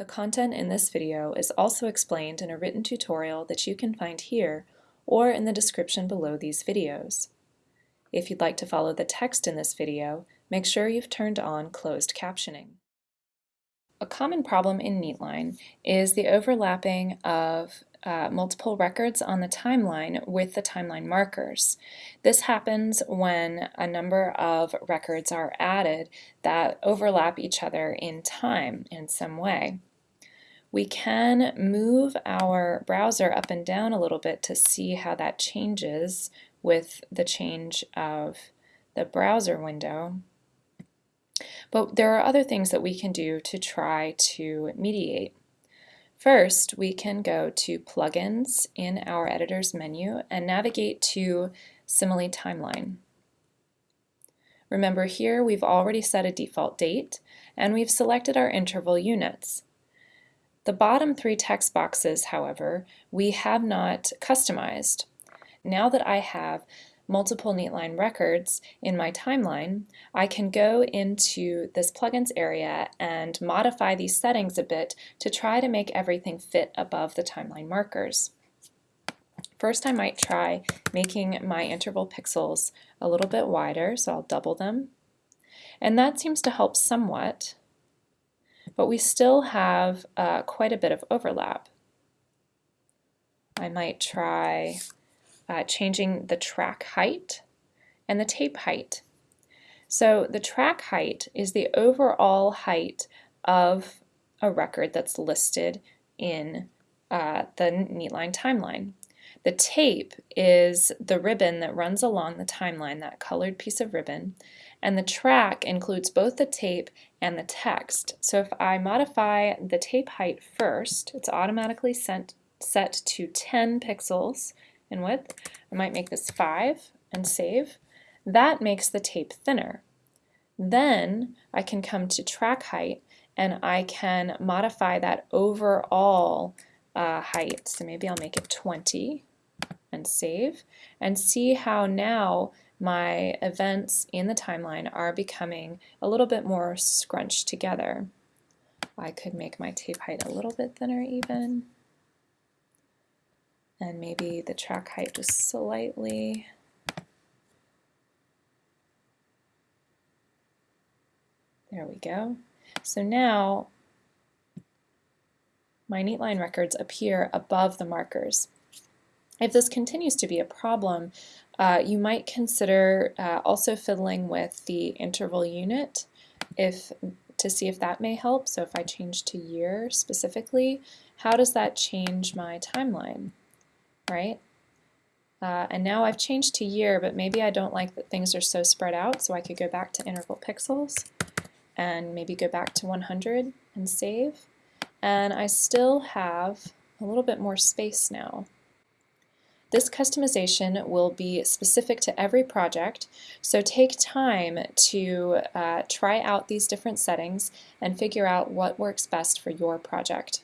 The content in this video is also explained in a written tutorial that you can find here or in the description below these videos. If you'd like to follow the text in this video, make sure you've turned on closed captioning. A common problem in Neatline is the overlapping of uh, multiple records on the timeline with the timeline markers. This happens when a number of records are added that overlap each other in time in some way. We can move our browser up and down a little bit to see how that changes with the change of the browser window. But there are other things that we can do to try to mediate. First, we can go to Plugins in our Editor's menu and navigate to Simile Timeline. Remember here we've already set a default date and we've selected our interval units. The bottom three text boxes, however, we have not customized. Now that I have multiple Neatline records in my timeline, I can go into this plugins area and modify these settings a bit to try to make everything fit above the timeline markers. First I might try making my interval pixels a little bit wider, so I'll double them. And that seems to help somewhat but we still have uh, quite a bit of overlap. I might try uh, changing the track height and the tape height. So the track height is the overall height of a record that's listed in uh, the Neatline timeline. The tape is the ribbon that runs along the timeline, that colored piece of ribbon, and the track includes both the tape and the text. So if I modify the tape height first, it's automatically sent, set to 10 pixels in width. I might make this 5 and save. That makes the tape thinner. Then I can come to track height and I can modify that overall uh, height. So maybe I'll make it 20 and save and see how now my events in the timeline are becoming a little bit more scrunched together. I could make my tape height a little bit thinner even. And maybe the track height just slightly. There we go. So now my Neatline records appear above the markers. If this continues to be a problem, uh, you might consider uh, also fiddling with the interval unit if to see if that may help. So if I change to year specifically, how does that change my timeline, right? Uh, and now I've changed to year, but maybe I don't like that things are so spread out, so I could go back to interval pixels and maybe go back to 100 and save. And I still have a little bit more space now. This customization will be specific to every project, so take time to uh, try out these different settings and figure out what works best for your project.